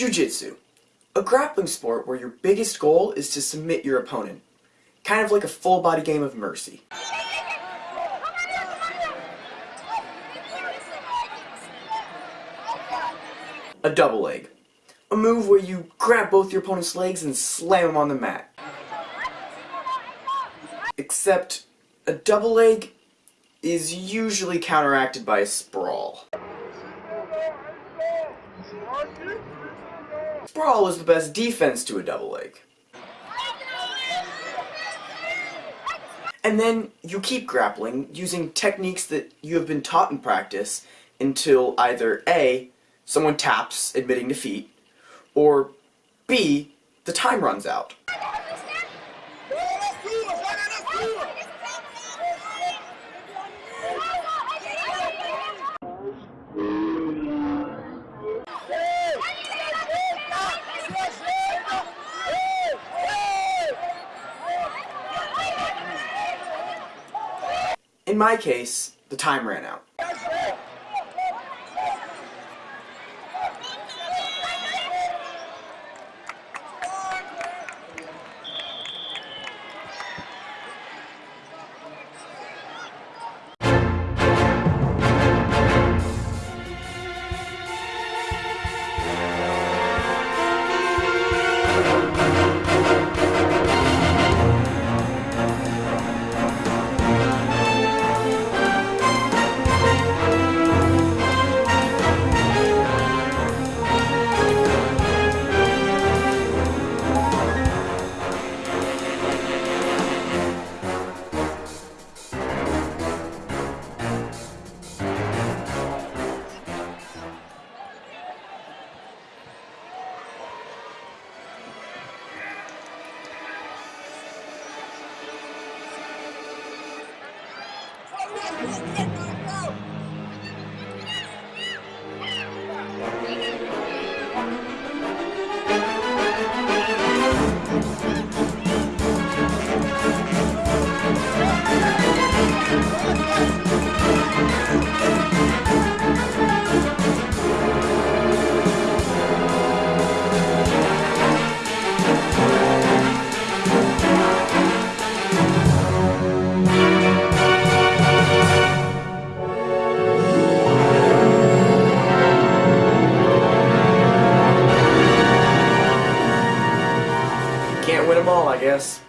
Jiu-Jitsu. A grappling sport where your biggest goal is to submit your opponent. Kind of like a full-body game of mercy. A double leg. A move where you grab both your opponent's legs and slam them on the mat. Except, a double leg is usually counteracted by a sprawl. Sprawl is the best defense to a double leg. And then you keep grappling using techniques that you have been taught in practice until either A, someone taps admitting defeat, or B, the time runs out. In my case, the time ran out. I guess.